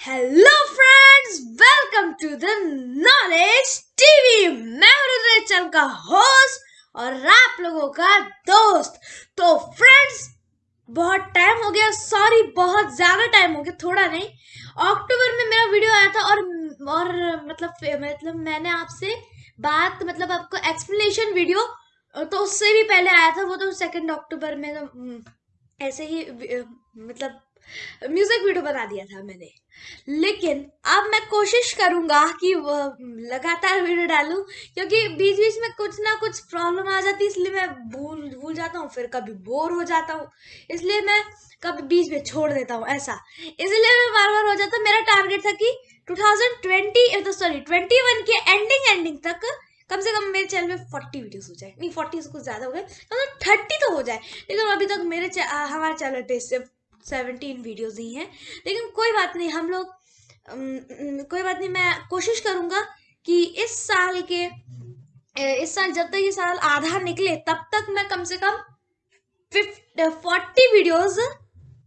Hello friends welcome to the knowledge TV मैं हूँ रुद्र का होस्ट और आप लोगों का दोस्त। तो फ्रेंड्स बहुत टाइम हो गया। सॉरी बहुत ज़्यादा टाइम हो गया। थोड़ा नहीं। अक्टूबर में मेरा वीडियो आया था और और मतलब मतलब मैंने आपसे बात मतलब आपको एक्सप्लेनेशन वीडियो तो उससे भी पहले आया था। वो तो सेकेंड अक्टूबर में तो ऐसे ही मतलब म्यूज़िक वीडियो बना दिया था मैंने। लेकिन अब मैं कोशिश करूँगा कि वो लगातार वीडियो डालूं, क्योंकि बीच बीच में कुछ ना कुछ प्रॉब्लम आ जाती है इसलिए मैं भूल भूल जाता हूँ, फिर कभी बोर हो जाता हूँ। इसलिए मैं कभी बीच में छोड़ देता हूँ, ऐसा। इसलिए मैं बार बार हो जाता मेरा टारगेट था कि 2020 तो सॉरी 21 के एंडिंग एंडिंग तक कम से कम मेरे चैनल में फोर्टी वीडियोस हो जाए। नहीं फोर्टी से कुछ ज़्यादा हो गए मतलब थर्टी तो हो जाए, लेकिन अभी तक मेरे हमारे चैनल पे सिर्फ़ सेवनटीन वीडियोस ही हैं। लेकिन कोई बात नहीं, हम लोग कोई बात नहीं, मैं कोशिश करूँगा कि इस साल के इस साल जब तक ये साल आधा निकले, तब तक मैं कम से कम फिफ्टी फोर्टी वीडियोज़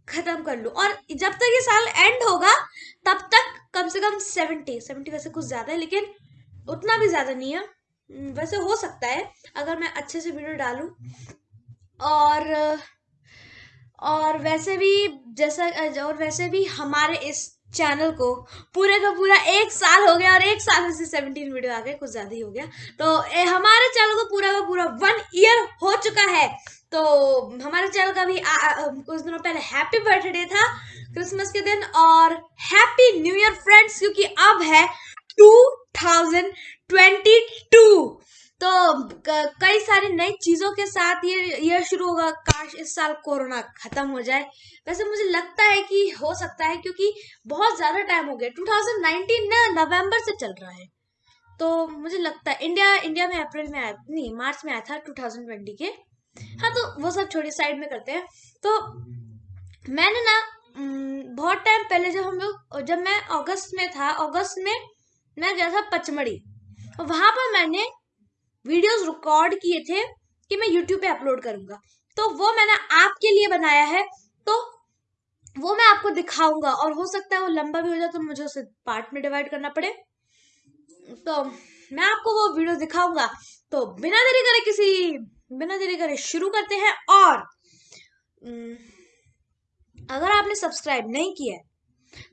खत्म कर लूँ। और जब तक ये साल एंड होगा, तब तक कम से कम सेवेंटी सेवेंटी वैसे कुछ ज़्यादा है, लेकिन उतना भी ज़्यादा नहीं है। वैसे हो सकता है, अगर मैं अच्छे से वीडियो डालूं। और और वैसे भी जैसा और वैसे भी हमारे इस चैनल को पूरे का पूरा एक साल हो गया और एक साल में से सेवनटीन वीडियो आ गए कुछ ज़्यादा ही हो गया। तो ए, हमारे चैनल को पूरा का पूरा वन ईयर हो चुका है। तो हमारे चैनल का भी आ, आ, कुछ दिनों पहले हैप्पी बर्थडे था क्रिसमस के दिन और हैप्पी न्यू ईयर फ्रेंड्स क्योंकि अब है टू थाउज़ेंड ट्वेंटी टू तो कई सारी नई चीज़ों के साथ ये ये शुरू होगा। काश इस साल कोरोना ख़त्म हो जाए। वैसे मुझे लगता है कि हो सकता है क्योंकि बहुत ज़्यादा टाइम हो गया। 2019 ना, नवंबर से चल रहा है। तो मुझे लगता है, इंडिया इंडिया में अप्रैल में आया, नहीं, मार्च में आया था 2020 के। हाँ तो वो सब छोटी साइड में करते हैं। तो मैंने ना बहुत टाइम पहले जब हम लोग, जब मैं अगस्त में था, अगस्त में मैं गया था पचमढ़ी। वहाँ पर मैंने वीडियोस रिकॉर्ड किए थे कि मैं यूट्यूब पे अपलोड करूँगा। तो वो मैंने आपके लिए बनाया है तो वो मैं आपको दिखाऊँगा। और हो सकता है वो लंबा भी हो जाए तो मुझे उसे पार्ट में डिवाइड करना पड़े। तो मैं आपको वो वीडियो दिखाऊँगा। तो बिना देरी करे किसी, बिना देरी करे शुरू करते हैं और अगर आपने सब्सक्राइब नहीं किया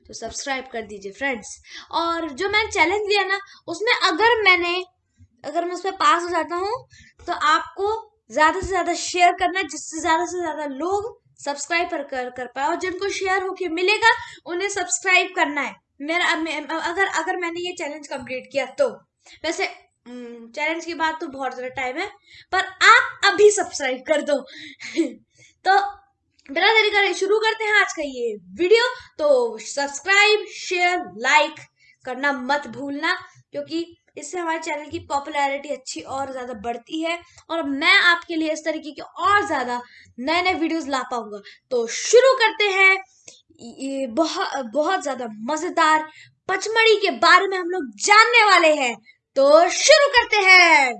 तो सब्सक्राइब कर दीजिए फ्रेंड्स और जो मैंने चैलेंज लिया ना, उसमें अगर मैंने अगर मैं उस पर पास हो जाता हूँ तो आपको ज़्यादा से ज़्यादा शेयर करना, जिससे ज़्यादा से ज़्यादा लोग सब्सक्राइब कर कर पाए और जिनको शेयर होके मिलेगा, उन्हें सब्सक्राइब करना है। मेरा अगर अगर मैंने ये चैलेंज कंप्लीट किया तो। वैसे चैलेंज की बात तो बहुत ज़्यादा टाइम है, पर आप अभी सब्सक्राइब कर दो। तो बिना देरी करे शुरू करते हैं आज का ये वीडियो तो सब्सक्राइब शेयर लाइक करना मत भूलना, क्योंकि इससे हमारे चैनल की पॉपुलैरिटी अच्छी और ज़्यादा बढ़ती है और मैं आपके लिए इस तरीके के और ज़्यादा नए नए वीडियोस ला पाऊँगा। तो शुरू करते हैं। ये बहुत बहुत ज़्यादा मज़ेदार पचमढ़ी के बारे में हम लोग जानने वाले हैं। तो शुरू करते हैं।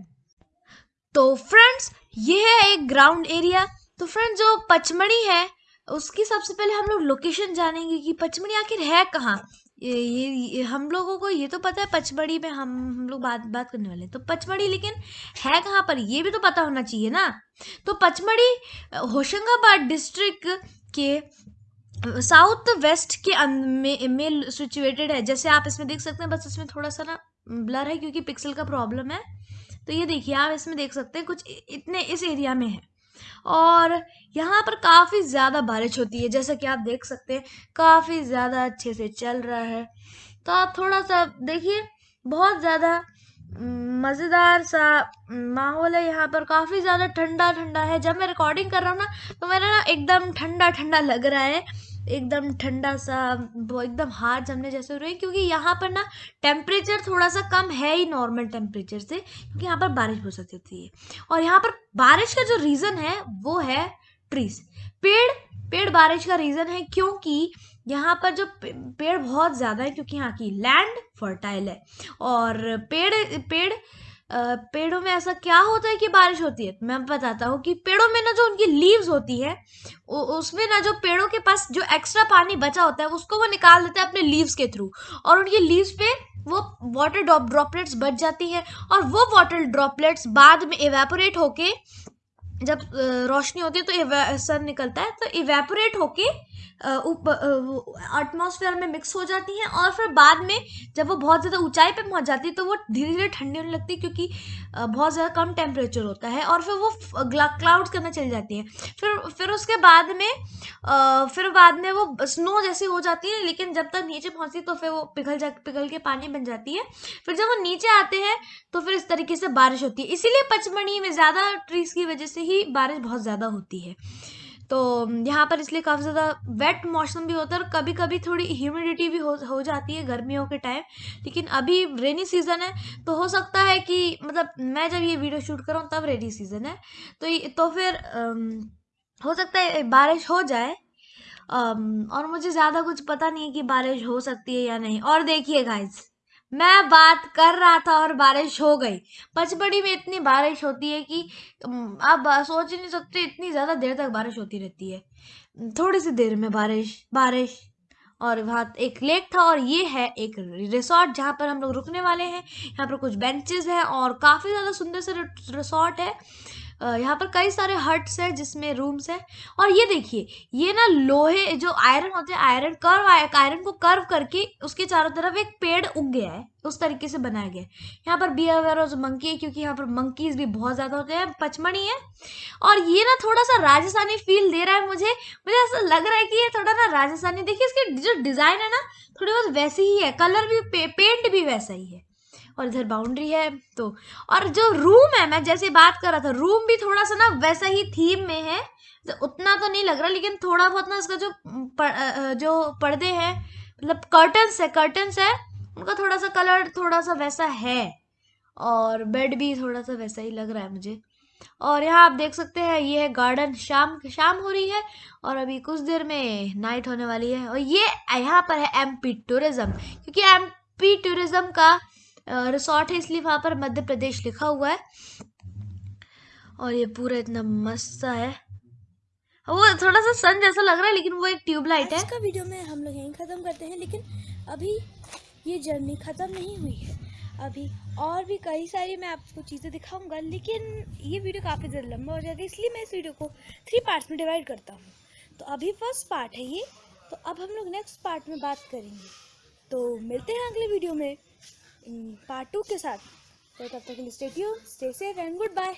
तो फ्रेंड्स ये है एक ग्राउंड एरिया तो फ्रेंड्स जो पचमढ़ी है, उसकी सबसे पहले हम लोग लोकेशन जानेंगे कि पचमढ़ी आखिर है कहाँ? ये, ये, हम लोगों को ये तो पता है पचमढ़ी में हम हम लोग बात बात करने वाले हैं। तो पचमढ़ी लेकिन है कहाँ पर? ये भी तो पता होना चाहिए ना। तो पचमढ़ी होशंगाबाद डिस्ट्रिक्ट के साउथ वेस्ट के अं-, में, में सिचुएटेड है। जैसे आप इसमें देख सकते हैं बस इसमें थोड़ा सा ना ब्लर है क्योंकि पिक्सल का प्रॉब्लम है। तो ये देखिए आप इसमें देख सकते हैं कुछ इतने इस एरिया में है। और यहाँ पर काफ़ी ज़्यादा बारिश होती है, जैसा कि आप देख सकते हैं, काफ़ी ज़्यादा अच्छे से चल रहा है। तो आप थोड़ा सा देखिए, बहुत ज़्यादा मज़ेदार सा माहौल है यहाँ पर। काफ़ी ज़्यादा ठंडा ठंडा है। जब मैं रिकॉर्डिंग कर रहा हूँ ना तो मेरा ना एकदम ठंडा ठंडा लग रहा है। एकदम ठंडा सा एकदम हाथ जमने जैसे हो रहे हैं, क्योंकि यहाँ पर ना टेम्परेचर थोड़ा सा कम है ही नॉर्मल टेम्परेचर से, क्योंकि यहाँ पर बारिश हो सकती है और यहाँ पर बारिश का जो रीज़न है, वो है ट्रीज पेड़ पेड़ बारिश का रीज़न है क्योंकि यहाँ पर जो पेड़ बहुत ज़्यादा है, क्योंकि यहाँ की लैंड फर्टाइल है। और पेड़ पेड़ पेड़ों में ऐसा क्या होता है कि बारिश होती है? मैं बताता हूँ कि पेड़ों में ना जो उनकी लीव्स होती है उसमें ना जो पेड़ों के पास जो एक्स्ट्रा पानी बचा होता है, उसको वो निकाल देते हैं अपने लीव्स के थ्रू और उनकी लीव्स पे वो वाटर ड्रॉपलेट्स बच जाती हैं और वो वाटर ड्रॉपलेट्स बाद में इवेपोरेट होके जब रोशनी होती है तो सन निकलता है तो इवेपोरेट होके एटमॉस्फेयर में मिक्स हो जाती हैं और फिर बाद में जब वो बहुत ज़्यादा ऊंचाई पे पहुँच जाती है तो वो धीरे धीरे ठंडी होने लगती है क्योंकि बहुत ज़्यादा कम टेम्परेचर होता है और फिर वो क्लाउड्स के अंदर चली जाती है। फिर फिर उसके बाद में फिर बाद में वो स्नो जैसी हो जाती है, लेकिन जब तक नीचे पहुँचती तो फिर वो पिघल जा, पिघल के पानी बन जाती है। फिर जब वो नीचे आते हैं तो फिर इस तरीके से बारिश होती है। इसीलिए पचमढ़ी में ज़्यादा ट्रीज की वजह से ही बारिश बहुत ज़्यादा होती है। तो यहाँ पर इसलिए काफ़ी ज़्यादा वेट मौसम भी होता है और कभी कभी थोड़ी ह्यूमिडिटी भी हो हो जाती है गर्मियों के टाइम लेकिन अभी रेनी सीज़न है तो हो सकता है कि मतलब मैं जब ये वीडियो शूट करूँ तब रेनी सीज़न है। तो तो फिर हो सकता है बारिश हो जाए और मुझे ज़्यादा कुछ पता नहीं है कि बारिश हो सकती है या नहीं। और देखिए गाइज़ मैं बात कर रहा था और बारिश हो गई। पचमढ़ी में इतनी बारिश होती है कि आप सोच ही नहीं सकते इतनी ज़्यादा देर तक बारिश होती रहती है। थोड़ी सी देर में बारिश बारिश। और वहाँ एक लेक था और ये है एक रिसोर्ट जहाँ पर हम लोग रुकने वाले हैं। यहाँ पर कुछ बेंचेस हैं और काफ़ी ज़्यादा सुंदर से रिसोर्ट है। यहाँ पर कई सारे हट्स हैं जिसमें रूम्स हैं। और ये देखिए ये ना लोहे जो आयरन होते हैं आयरन कर्व आयरन को कर्व करके उसके चारों तरफ़ एक पेड़ उग गया है उस तरीके से बनाया गया है। यहाँ पर बियर वेयर जो मंकी है क्योंकि यहाँ पर मंकीज भी बहुत ज़्यादा होते हैं पचमढ़ी है। और ये ना थोड़ा सा राजस्थानी फील दे रहा है मुझे मुझे ऐसा लग रहा है कि ये थोड़ा ना राजस्थानी देखिए इसकी जो डिज़ाइन है ना थोड़ी बहुत वैसी ही है कलर भी पे, पेंट भी वैसा ही है। और इधर बाउंड्री है तो और जो रूम है मैं जैसे बात कर रहा था रूम भी थोड़ा सा ना वैसा ही थीम में है तो उतना तो नहीं लग रहा लेकिन थोड़ा बहुत ना इसका जो पर, जो पर्दे हैं मतलब कर्टन्स है कर्टन्स है उनका थोड़ा सा कलर थोड़ा सा वैसा है और बेड भी थोड़ा सा वैसा ही लग रहा है मुझे। और यहाँ आप देख सकते हैं ये है गार्डन शाम शाम हो रही है और अभी कुछ देर में नाइट होने वाली है और ये यहाँ पर है एमपी टूरिज़्म क्योंकि एमपी टूरिज़्म का रिसोर्ट है, इसलिए वहाँ पर मध्य प्रदेश लिखा हुआ है। और ये पूरा इतना मस्त सा है। वो थोड़ा सा सन जैसा लग रहा है, लेकिन वो एक ट्यूबलाइट है। का वीडियो में हम लोग यहीं ख़त्म करते हैं, लेकिन अभी ये जर्नी ख़त्म नहीं हुई है। अभी और भी कई सारी मैं आपको चीज़ें दिखाऊँगा, लेकिन ये वीडियो काफ़ी ज़्यादा लंबा हो जाएगा, इसलिए मैं इस वीडियो को थ्री पार्ट्स में डिवाइड करता हूँ। तो अभी फ़र्स्ट पार्ट है ये। तो अब हम लोग नेक्स्ट पार्ट में बात करेंगे। तो मिलते हैं अगले वीडियो में। पार्ट टू के साथ। तो तब तक के लिए stay stay safe and good bye